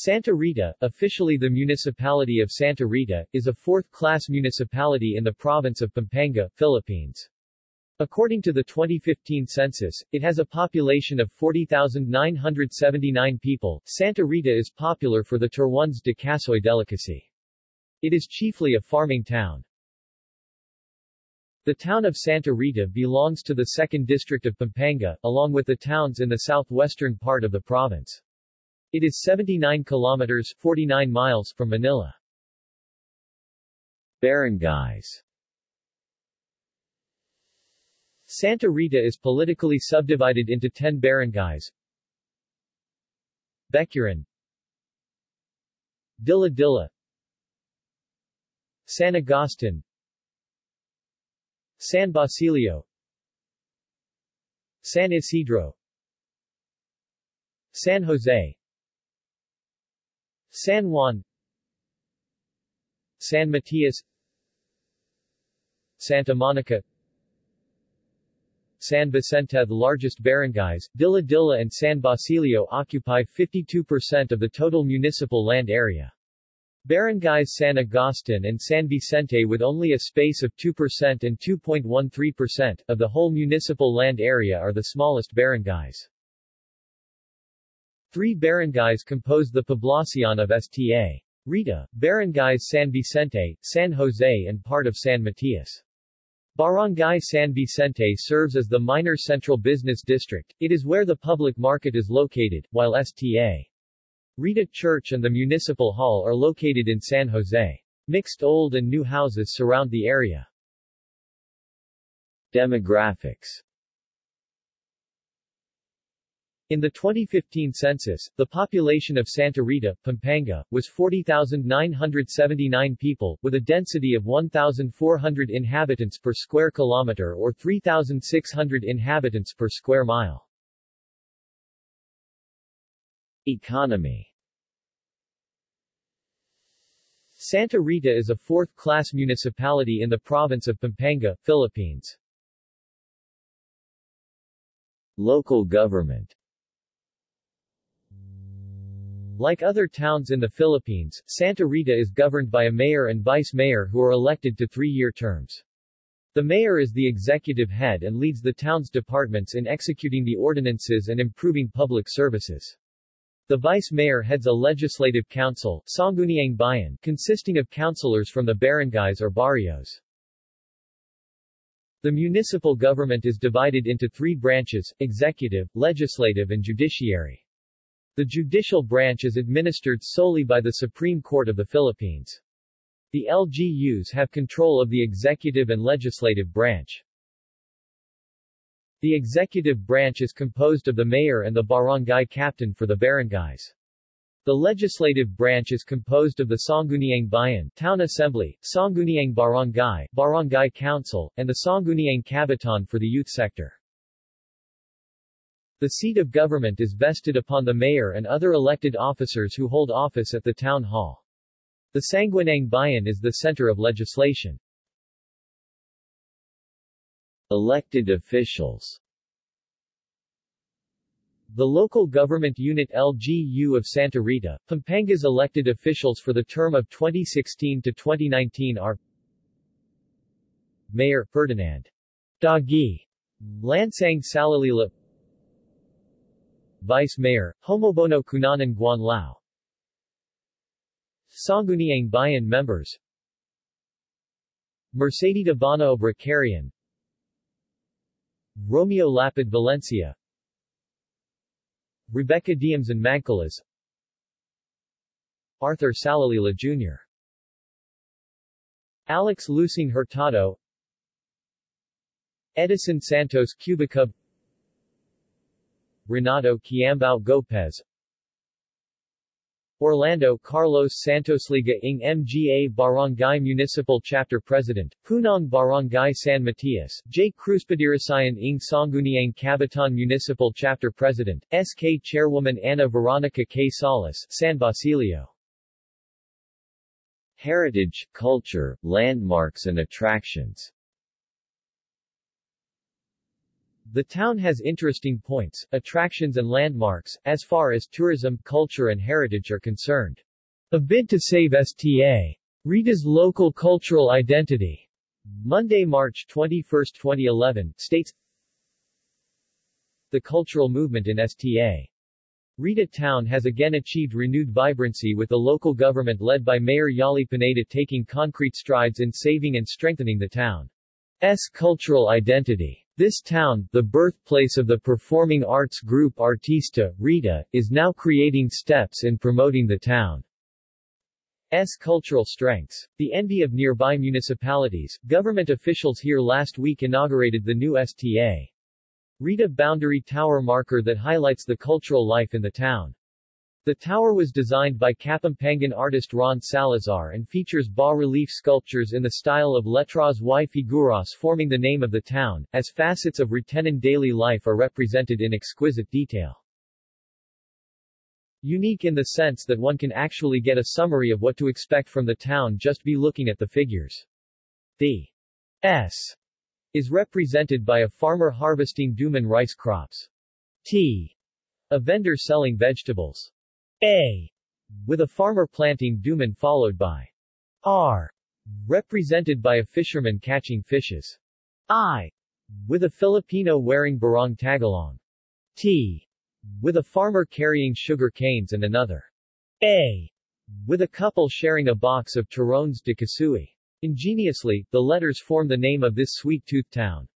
Santa Rita, officially the municipality of Santa Rita, is a fourth-class municipality in the province of Pampanga, Philippines. According to the 2015 census, it has a population of 40,979 people. Santa Rita is popular for the Turrones de Casoy delicacy. It is chiefly a farming town. The town of Santa Rita belongs to the 2nd District of Pampanga, along with the towns in the southwestern part of the province. It is 79 kilometers 49 miles from Manila. Barangays Santa Rita is politically subdivided into 10 barangays. Becuran Dilla Dilla. San Agustin. San Basilio. San Isidro. San Jose San Juan San Matias Santa Monica San Vicente The largest barangays, Dilla Dilla and San Basilio occupy 52% of the total municipal land area. Barangays San Agustin and San Vicente with only a space of 2% and 2.13% of the whole municipal land area are the smallest barangays. Three barangays compose the poblacion of Sta. Rita, barangays San Vicente, San Jose and part of San Matias. Barangay San Vicente serves as the minor central business district, it is where the public market is located, while Sta. Rita Church and the Municipal Hall are located in San Jose. Mixed old and new houses surround the area. Demographics in the 2015 census, the population of Santa Rita, Pampanga, was 40,979 people, with a density of 1,400 inhabitants per square kilometer or 3,600 inhabitants per square mile. Economy Santa Rita is a fourth-class municipality in the province of Pampanga, Philippines. Local government like other towns in the Philippines, Santa Rita is governed by a mayor and vice-mayor who are elected to three-year terms. The mayor is the executive head and leads the town's departments in executing the ordinances and improving public services. The vice-mayor heads a legislative council, Sangguniang Bayan, consisting of councilors from the barangays or barrios. The municipal government is divided into three branches, executive, legislative and judiciary. The judicial branch is administered solely by the Supreme Court of the Philippines. The LGUs have control of the executive and legislative branch. The executive branch is composed of the mayor and the barangay captain for the barangays. The legislative branch is composed of the Sangguniang Bayan Town Assembly, Sangguniang Barangay, Barangay Council, and the Sangguniang Kabataan for the youth sector. The seat of government is vested upon the mayor and other elected officers who hold office at the town hall. The Sangguniang Bayan is the center of legislation. Elected officials The local government unit LGU of Santa Rita, Pampanga's elected officials for the term of 2016 to 2019 are Mayor Ferdinand Dagi Lansang Salalila Vice Mayor, Homobono Cunanan Guanlao Sangguniang Bayan members. Mercedes Bono Bracarian Romeo Lapid Valencia. Rebecca Diems and Magcalas Arthur Salalila Jr. Alex Lucing Hurtado. Edison Santos Cubicub Renato Quiambao Gopez Orlando Carlos Santosliga ng MGA Barangay Municipal Chapter President, Punong Barangay San Matias, J. Cruzpadirasayan ng Sangguniang Kabataan Municipal Chapter President, SK Chairwoman Ana Veronica K. Salas, San Basilio. Heritage, culture, landmarks and attractions The town has interesting points, attractions and landmarks, as far as tourism, culture and heritage are concerned. A bid to save STA. Rita's local cultural identity. Monday, March 21, 2011, states The cultural movement in STA. Rita Town has again achieved renewed vibrancy with the local government led by Mayor Yali Pineda taking concrete strides in saving and strengthening the town's cultural identity. This town, the birthplace of the performing arts group Artista, Rita, is now creating steps in promoting the town. S cultural strengths. The envy of nearby municipalities, government officials here last week inaugurated the new STA. Rita Boundary Tower marker that highlights the cultural life in the town. The tower was designed by Kapampangan artist Ron Salazar and features bas-relief sculptures in the style of Letras y Figuras forming the name of the town, as facets of Ritenan daily life are represented in exquisite detail. Unique in the sense that one can actually get a summary of what to expect from the town just be looking at the figures. The S is represented by a farmer harvesting duman rice crops. T. A vendor selling vegetables. A. With a farmer planting duman followed by R. Represented by a fisherman catching fishes. I. With a Filipino wearing barong tagalog. T with a farmer carrying sugar canes and another A with a couple sharing a box of turrones de Kasui. Ingeniously, the letters form the name of this sweet-toothed town.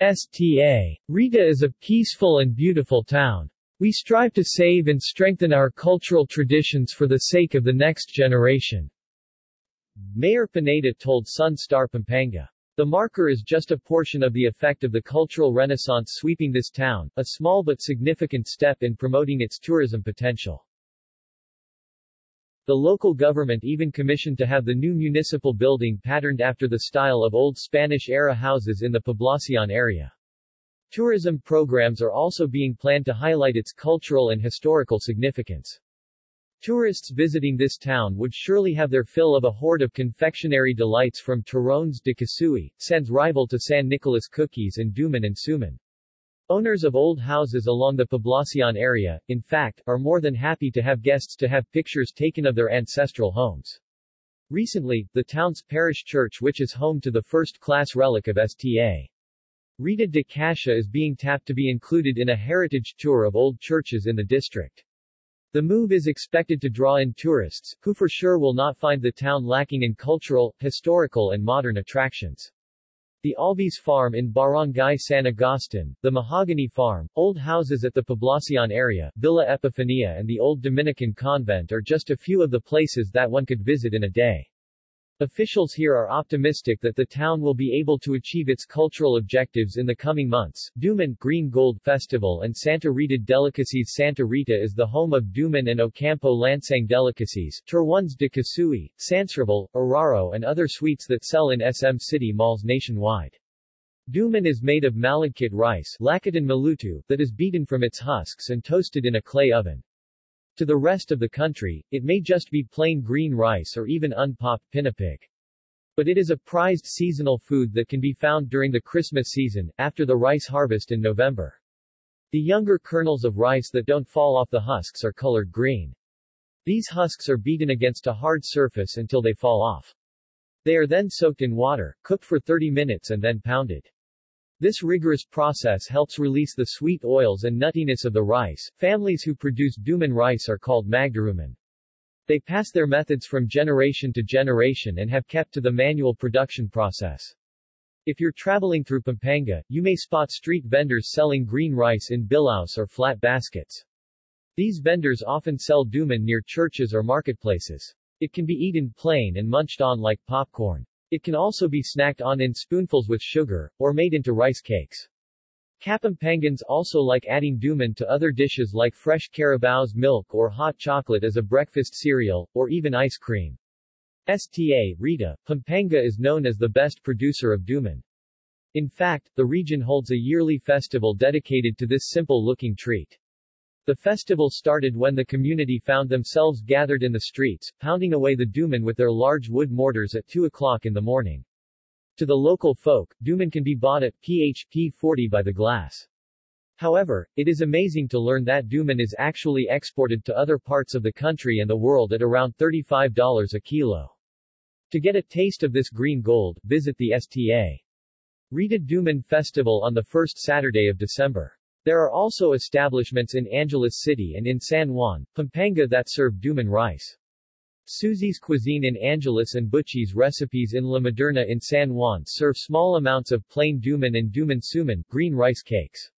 STA. Rita is a peaceful and beautiful town. We strive to save and strengthen our cultural traditions for the sake of the next generation. Mayor Pineda told Sun Star Pampanga. The marker is just a portion of the effect of the cultural renaissance sweeping this town, a small but significant step in promoting its tourism potential. The local government even commissioned to have the new municipal building patterned after the style of old Spanish-era houses in the Poblacion area. Tourism programs are also being planned to highlight its cultural and historical significance. Tourists visiting this town would surely have their fill of a horde of confectionery delights from Turrones de Kasui, sans rival to San Nicolas cookies and Duman and Suman. Owners of old houses along the Poblacion area, in fact, are more than happy to have guests to have pictures taken of their ancestral homes. Recently, the town's parish church which is home to the first-class relic of Sta. Rita de Cascia is being tapped to be included in a heritage tour of old churches in the district. The move is expected to draw in tourists, who for sure will not find the town lacking in cultural, historical and modern attractions. The Albies Farm in Barangay San Agustin, the Mahogany Farm, old houses at the Poblacion area, Villa Epifania and the old Dominican convent are just a few of the places that one could visit in a day. Officials here are optimistic that the town will be able to achieve its cultural objectives in the coming months. Duman Green Gold Festival and Santa Rita Delicacies Santa Rita is the home of Duman and Ocampo Lansang delicacies, Turrones de Kasui, Sans Rival, Araro and other sweets that sell in SM City malls nationwide. Duman is made of malagkit rice Malutu, that is beaten from its husks and toasted in a clay oven. To the rest of the country, it may just be plain green rice or even unpopped pinipig. But it is a prized seasonal food that can be found during the Christmas season, after the rice harvest in November. The younger kernels of rice that don't fall off the husks are colored green. These husks are beaten against a hard surface until they fall off. They are then soaked in water, cooked for 30 minutes and then pounded. This rigorous process helps release the sweet oils and nuttiness of the rice. Families who produce duman rice are called magdaruman. They pass their methods from generation to generation and have kept to the manual production process. If you're traveling through Pampanga, you may spot street vendors selling green rice in bilaos or flat baskets. These vendors often sell duman near churches or marketplaces. It can be eaten plain and munched on like popcorn. It can also be snacked on in spoonfuls with sugar, or made into rice cakes. Kapampangans also like adding duman to other dishes like fresh carabao's milk or hot chocolate as a breakfast cereal, or even ice cream. STA, Rita, Pampanga is known as the best producer of duman. In fact, the region holds a yearly festival dedicated to this simple-looking treat. The festival started when the community found themselves gathered in the streets, pounding away the duman with their large wood mortars at 2 o'clock in the morning. To the local folk, Duman can be bought at PHP 40 by the glass. However, it is amazing to learn that Duman is actually exported to other parts of the country and the world at around $35 a kilo. To get a taste of this green gold, visit the STA. Rita Duman Festival on the first Saturday of December. There are also establishments in Angeles City and in San Juan, Pampanga that serve Duman rice. Susie's Cuisine in Angeles and Butchie's Recipes in La Moderna in San Juan serve small amounts of plain Duman and Duman Suman, green rice cakes.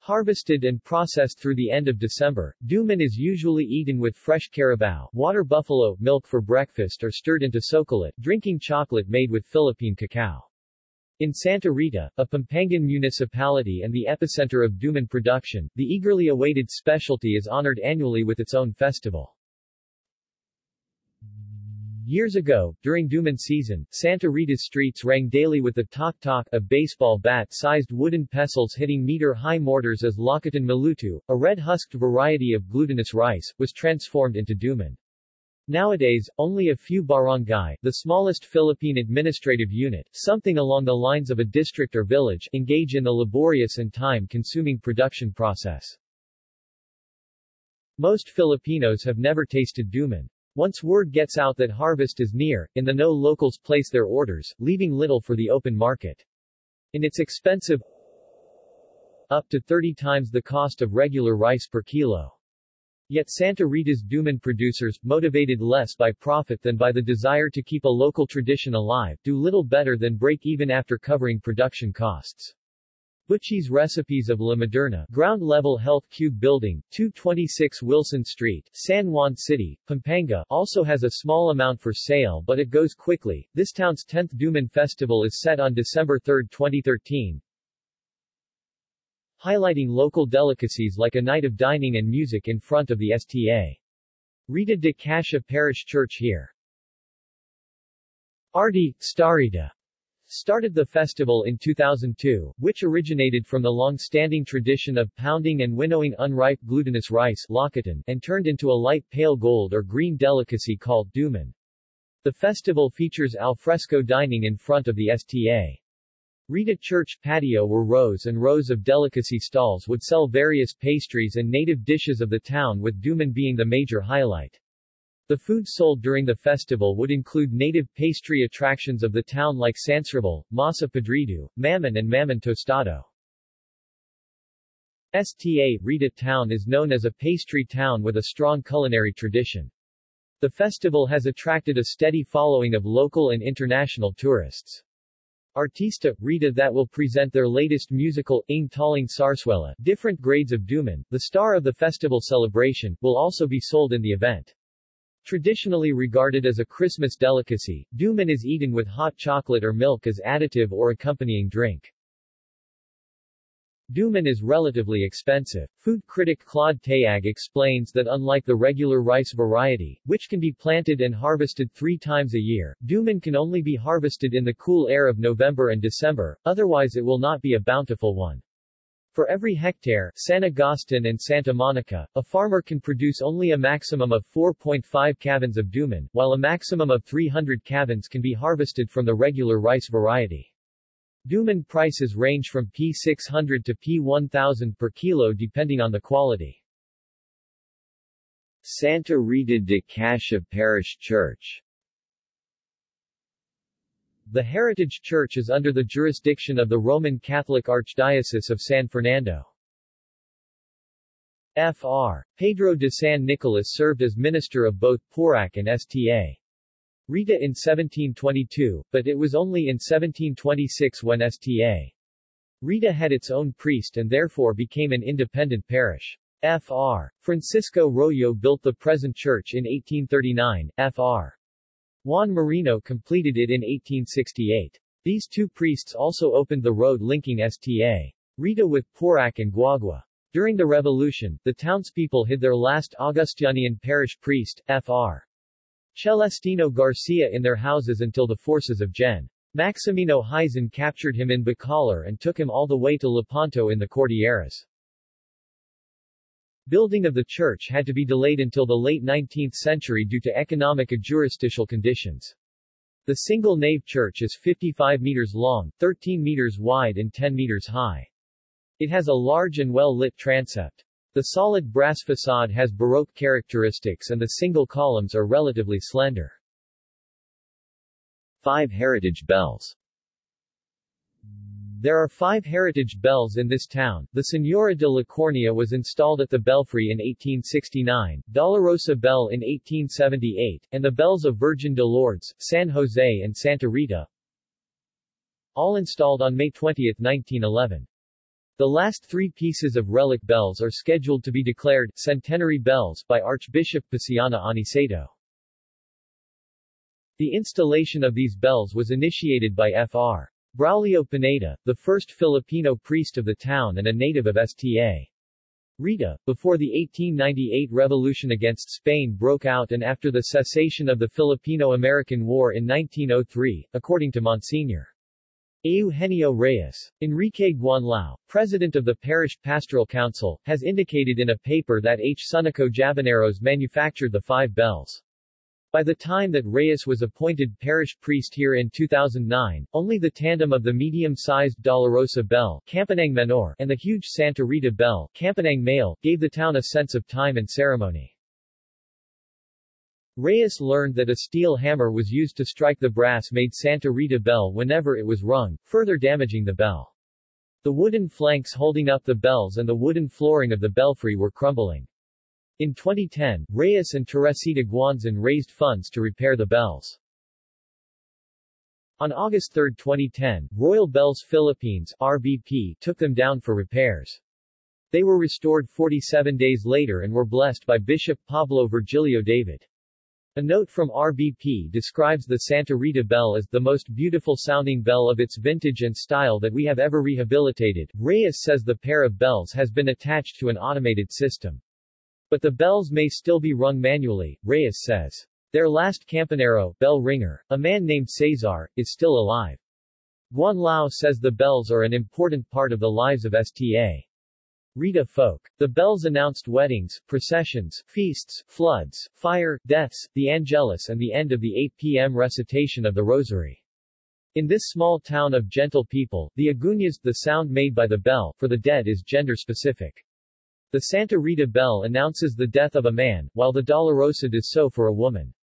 Harvested and processed through the end of December, Duman is usually eaten with fresh carabao, water buffalo, milk for breakfast or stirred into socolate, drinking chocolate made with Philippine cacao. In Santa Rita, a Pampangan municipality and the epicenter of Duman production, the eagerly awaited specialty is honored annually with its own festival. Years ago, during Duman season, Santa Rita's streets rang daily with the tok-tok, a baseball bat-sized wooden pestles hitting meter-high mortars as Lakatan Malutu, a red-husked variety of glutinous rice, was transformed into Duman. Nowadays, only a few barangay, the smallest Philippine administrative unit, something along the lines of a district or village, engage in the laborious and time-consuming production process. Most Filipinos have never tasted Duman. Once word gets out that harvest is near, in the know locals place their orders, leaving little for the open market. In its expensive up to 30 times the cost of regular rice per kilo. Yet Santa Rita's Duman producers, motivated less by profit than by the desire to keep a local tradition alive, do little better than break even after covering production costs. Butchie's Recipes of La Moderna, Ground Level Health Cube Building, 226 Wilson Street, San Juan City, Pampanga, also has a small amount for sale but it goes quickly. This town's 10th Duman Festival is set on December 3, 2013, highlighting local delicacies like a night of dining and music in front of the STA. Rita de Cascia Parish Church here. Artista Rita started the festival in 2002, which originated from the long-standing tradition of pounding and winnowing unripe glutinous rice and turned into a light pale gold or green delicacy called duman. The festival features alfresco dining in front of the STA. Rita Church patio were rows and rows of delicacy stalls would sell various pastries and native dishes of the town with duman being the major highlight. The food sold during the festival would include native pastry attractions of the town like sans rival, masa podrido, mamon and mamon tostado. Sta. Rita town is known as a pastry town with a strong culinary tradition. The festival has attracted a steady following of local and international tourists. Artista, Rita that will present their latest musical, Ng Taling different grades of Duman, the star of the festival celebration, will also be sold in the event. Traditionally regarded as a Christmas delicacy, Duman is eaten with hot chocolate or milk as additive or accompanying drink. Duman is relatively expensive. Food critic Claude Tayag explains that unlike the regular rice variety, which can be planted and harvested three times a year, Duman can only be harvested in the cool air of November and December, otherwise it will not be a bountiful one. For every hectare, San Agustin and Santa Monica, a farmer can produce only a maximum of 4.5 cavans of duman, while a maximum of 300 cavans can be harvested from the regular rice variety. Duman prices range from P600 to P1000 per kilo depending on the quality. Santa Rita de Cascia Parish Church the Heritage Church is under the jurisdiction of the Roman Catholic Archdiocese of San Fernando. Fr. Pedro de San Nicolas served as minister of both Porac and Sta. Rita in 1722, but it was only in 1726 when Sta. Rita had its own priest and therefore became an independent parish. Fr. Francisco Royo built the present church in 1839, Fr. Juan Marino completed it in 1868. These two priests also opened the road linking Sta. Rita with Porac and Guagua. During the revolution, the townspeople hid their last Augustinian parish priest, Fr. Celestino Garcia in their houses until the forces of Gen. Maximino Hizon captured him in Bacolor and took him all the way to Lepanto in the Cordilleras. Building of the church had to be delayed until the late 19th century due to economic and jurisdictional conditions. The single-nave church is 55 meters long, 13 meters wide and 10 meters high. It has a large and well-lit transept. The solid brass facade has Baroque characteristics and the single columns are relatively slender. 5 heritage bells there are five heritage bells in this town. The Senora de la Correa was installed at the belfry in 1869, Dolorosa Bell in 1878, and the bells of Virgin de Lourdes, San Jose and Santa Rita, all installed on May 20, 1911. The last three pieces of relic bells are scheduled to be declared centenary bells by Archbishop Paciano Aniceto. The installation of these bells was initiated by Fr. Braulio Pineda, the first Filipino priest of the town and a native of Sta. Rita, before the 1898 revolution against Spain broke out and after the cessation of the Filipino-American War in 1903, according to Monsignor. Eugenio Reyes. Enrique Guanlao, president of the Parish Pastoral Council, has indicated in a paper that H. Sunico Jaboneros manufactured the five bells. By the time that Reyes was appointed parish priest here in 2009, only the tandem of the medium-sized Dolorosa bell Campanang Menor and the huge Santa Rita bell Campanang Male gave the town a sense of time and ceremony. Reyes learned that a steel hammer was used to strike the brass-made Santa Rita bell whenever it was rung, further damaging the bell. The wooden flanks holding up the bells and the wooden flooring of the belfry were crumbling. In 2010, Reyes and Teresita Guanzon raised funds to repair the bells. On August 3, 2010, Royal Bells Philippines RBP took them down for repairs. They were restored 47 days later and were blessed by Bishop Pablo Virgilio David. A note from RBP describes the Santa Rita bell as the most beautiful sounding bell of its vintage and style that we have ever rehabilitated. Reyes says the pair of bells has been attached to an automated system. But the bells may still be rung manually, Reyes says. Their last campanero, bell ringer, a man named Cesar, is still alive. Guanlao says the bells are an important part of the lives of Sta. Rita folk. The bells announced weddings, processions, feasts, floods, fire, deaths, the Angelus and the end of the 8 p.m. recitation of the Rosary. In this small town of gentle people, the agunyas, the sound made by the bell, for the dead is gender-specific. The Santa Rita bell announces the death of a man, while the Dolorosa does so for a woman.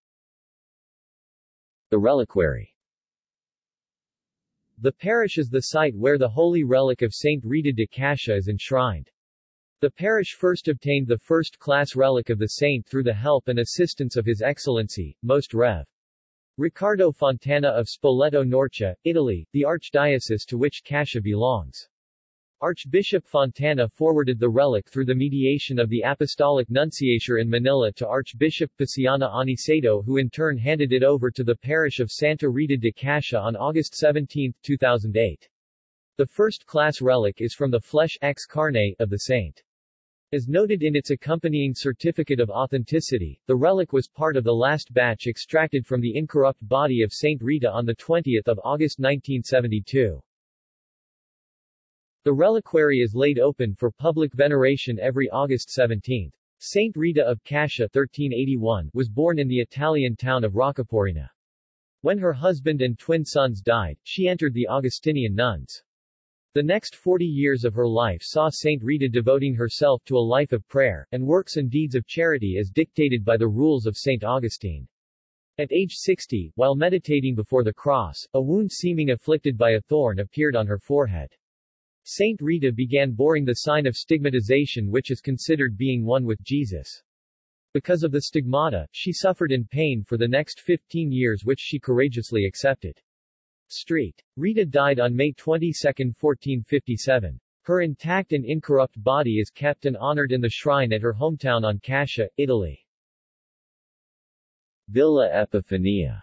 The reliquary The parish is the site where the holy relic of Saint Rita de Cascia is enshrined. The parish first obtained the first-class relic of the saint through the help and assistance of His Excellency, Most Rev. Riccardo Fontana of Spoleto Norcia, Italy, the archdiocese to which Cascia belongs. Archbishop Fontana forwarded the relic through the mediation of the Apostolic Nunciature in Manila to Archbishop Paciano Aniceto who in turn handed it over to the parish of Santa Rita de Cascia on August 17, 2008. The first-class relic is from the flesh ex carne of the saint. As noted in its accompanying certificate of authenticity, the relic was part of the last batch extracted from the incorrupt body of Saint Rita on 20 August 1972. The reliquary is laid open for public veneration every August 17. Saint Rita of Cascia 1381 was born in the Italian town of Roccaporena. When her husband and twin sons died, she entered the Augustinian nuns. The next 40 years of her life saw Saint Rita devoting herself to a life of prayer, and works and deeds of charity as dictated by the rules of Saint Augustine. At age 60, while meditating before the cross, a wound seeming afflicted by a thorn appeared on her forehead. Saint Rita began boring the sign of stigmatization which is considered being one with Jesus. Because of the stigmata, she suffered in pain for the next 15 years which she courageously accepted. Street. Rita died on May 22, 1457. Her intact and incorrupt body is kept and honored in the shrine at her hometown on Cascia, Italy. Villa Epifania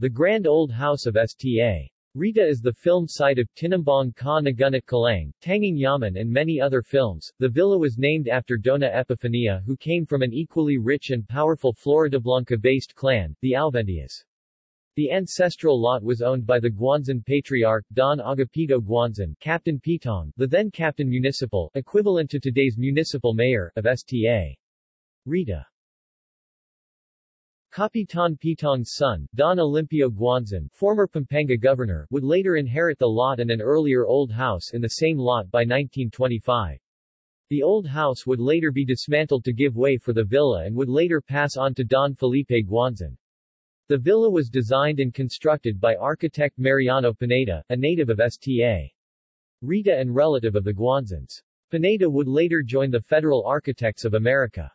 The grand old house of Sta. Rita is the film site of Tinimbang Ka Ngunit Kulang, Tanging Yaman and many other films. The villa was named after Dona Epifania who came from an equally rich and powerful Floridablanca-based clan, the Alvendias. The ancestral lot was owned by the Guanzon Patriarch Don Agapito Guanzon, Captain Pitong, the then Captain Municipal, equivalent to today's Municipal Mayor, of Sta. Rita. Kapitan Pitong's son, Don Olimpio Guanzon, former Pampanga governor, would later inherit the lot and an earlier old house in the same lot by 1925. The old house would later be dismantled to give way for the villa and would later pass on to Don Felipe Guanzon. The villa was designed and constructed by architect Mariano Pineda, a native of Sta. Rita and relative of the Guanzons. Pineda would later join the Federal Architects of America.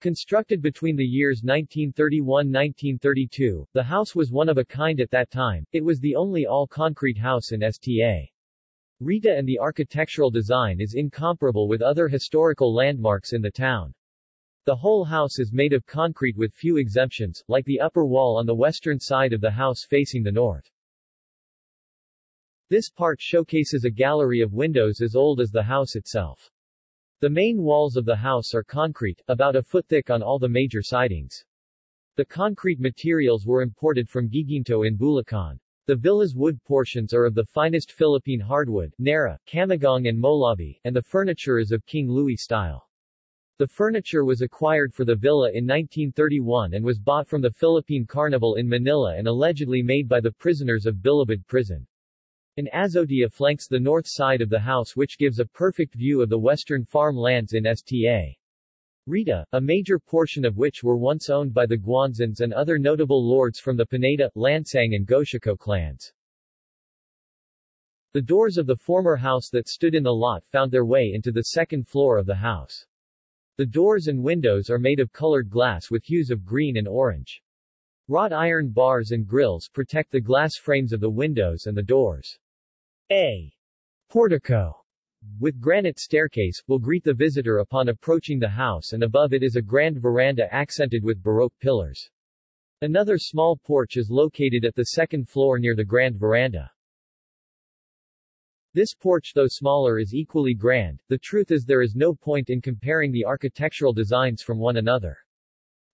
Constructed between the years 1931-1932, the house was one of a kind at that time, it was the only all-concrete house in Sta. Rita and the architectural design is incomparable with other historical landmarks in the town. The whole house is made of concrete with few exemptions, like the upper wall on the western side of the house facing the north. This part showcases a gallery of windows as old as the house itself. The main walls of the house are concrete, about a foot thick on all the major sidings. The concrete materials were imported from Guiguinto in Bulacan. The villa's wood portions are of the finest Philippine hardwood, Nara, Camagong and Molave, and the furniture is of King Louis style. The furniture was acquired for the villa in 1931 and was bought from the Philippine Carnival in Manila and allegedly made by the prisoners of Bilibid prison. An azotea flanks the north side of the house which gives a perfect view of the western farm lands in Sta. Rita, a major portion of which were once owned by the Guanzons and other notable lords from the Pineda, Lansang and Gosico clans. The doors of the former house that stood in the lot found their way into the second floor of the house. The doors and windows are made of colored glass with hues of green and orange. Wrought iron bars and grills protect the glass frames of the windows and the doors. A portico with granite staircase, will greet the visitor upon approaching the house and above it is a grand veranda accented with Baroque pillars. Another small porch is located at the second floor near the grand veranda. This porch though smaller is equally grand, the truth is there is no point in comparing the architectural designs from one another.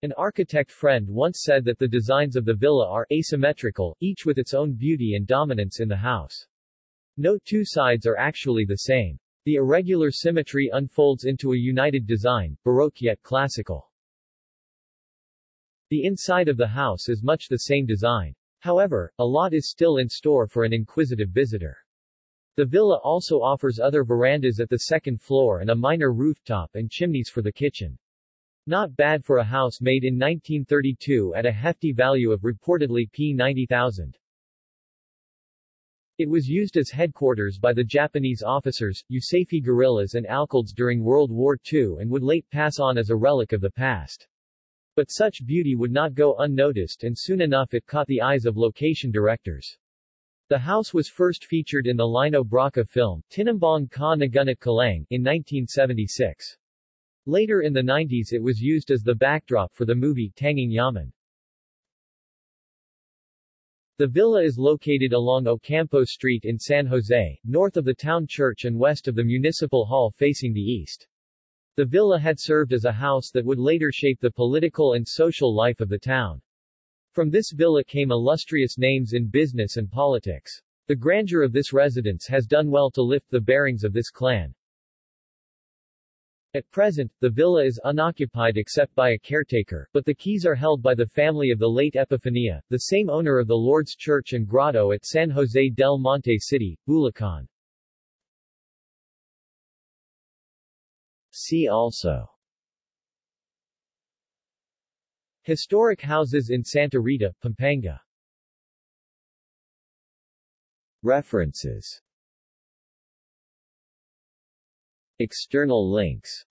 An architect friend once said that the designs of the villa are asymmetrical, each with its own beauty and dominance in the house. No two sides are actually the same. The irregular symmetry unfolds into a united design, Baroque yet classical. The inside of the house is much the same design. However, a lot is still in store for an inquisitive visitor. The villa also offers other verandas at the second floor and a minor rooftop and chimneys for the kitchen. Not bad for a house made in 1932 at a hefty value of reportedly P90,000. It was used as headquarters by the Japanese officers, USAFFE guerrillas and Alcaldes during World War II and would late pass on as a relic of the past. But such beauty would not go unnoticed and soon enough it caught the eyes of location directors. The house was first featured in the Lino Brocka film, Tinimbang Ka Ngunit Kulang, in 1976. Later in the 90s it was used as the backdrop for the movie Tanging Yaman. The villa is located along Ocampo Street in San Jose, north of the town church and west of the municipal hall facing the east. The villa had served as a house that would later shape the political and social life of the town. From this villa came illustrious names in business and politics. The grandeur of this residence has done well to lift the bearings of this clan. At present, the villa is unoccupied except by a caretaker, but the keys are held by the family of the late Epifania, the same owner of the Lord's Church and Grotto at San Jose del Monte City, Bulacan. See also Historic houses in Santa Rita, Pampanga. References. External links.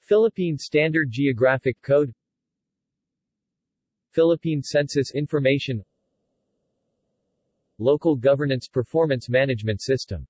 Philippine Standard Geographic Code. Philippine Census Information. Local Governance Performance Management System